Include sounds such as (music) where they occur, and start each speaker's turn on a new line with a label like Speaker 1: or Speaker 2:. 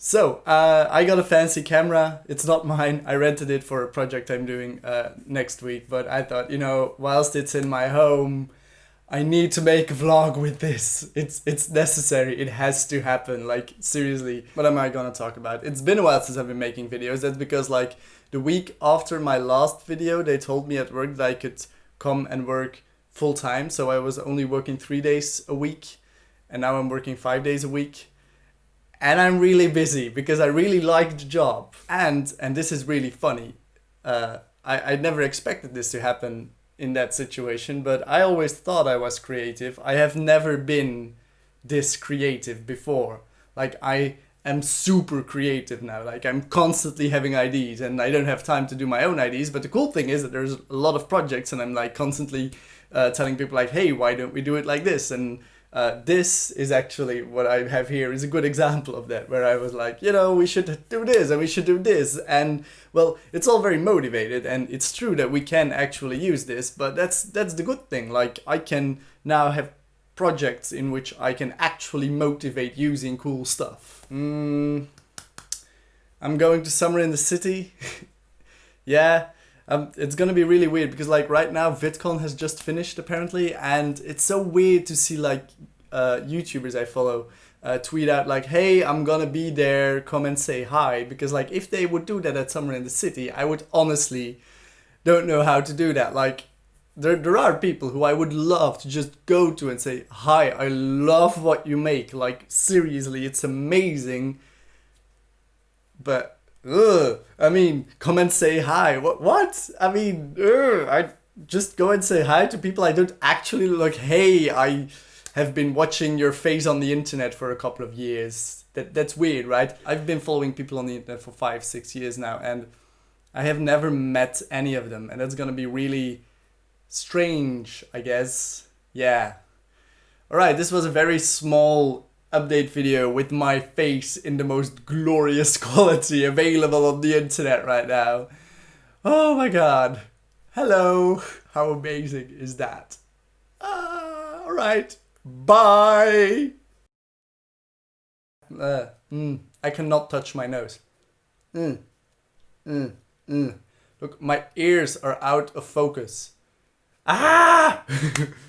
Speaker 1: So, uh, I got a fancy camera. It's not mine. I rented it for a project I'm doing uh, next week. But I thought, you know, whilst it's in my home, I need to make a vlog with this. It's it's necessary. It has to happen. Like seriously. What am I gonna talk about? It's been a while since I've been making videos. That's because like the week after my last video, they told me at work that I could come and work full time. So I was only working three days a week, and now I'm working five days a week. And I'm really busy because I really like the job. And and this is really funny. Uh, I I never expected this to happen in that situation, but I always thought I was creative. I have never been this creative before. Like I am super creative now. Like I'm constantly having ideas and I don't have time to do my own ideas. But the cool thing is that there's a lot of projects and I'm like constantly uh, telling people like, hey, why don't we do it like this? And uh, this is actually what I have here is a good example of that, where I was like, you know, we should do this and we should do this. And well, it's all very motivated and it's true that we can actually use this, but that's that's the good thing. Like I can now have projects in which I can actually motivate using cool stuff. Mm, I'm going to summer in the city. (laughs) yeah, um, it's gonna be really weird because like right now VidCon has just finished apparently and it's so weird to see like uh, YouTubers I follow uh, tweet out like hey I'm gonna be there. Come and say hi. Because like if they would do that at Summer in the City I would honestly don't know how to do that. Like there, there are people who I would love to just go to and say hi I love what you make. Like seriously it's amazing. But ugh, I mean, come and say hi. What? What? I mean, ugh, I just go and say hi to people I don't actually look. Hey, I have been watching your face on the internet for a couple of years. That that's weird, right? I've been following people on the internet for five, six years now, and I have never met any of them, and that's gonna be really strange, I guess. Yeah. All right, this was a very small update video with my face in the most glorious (laughs) quality available on the internet right now. Oh my god. Hello. How amazing is that? Uh, Alright. Bye. Uh, mm, I cannot touch my nose. Mm, mm, mm. Look, my ears are out of focus. Ah! (laughs)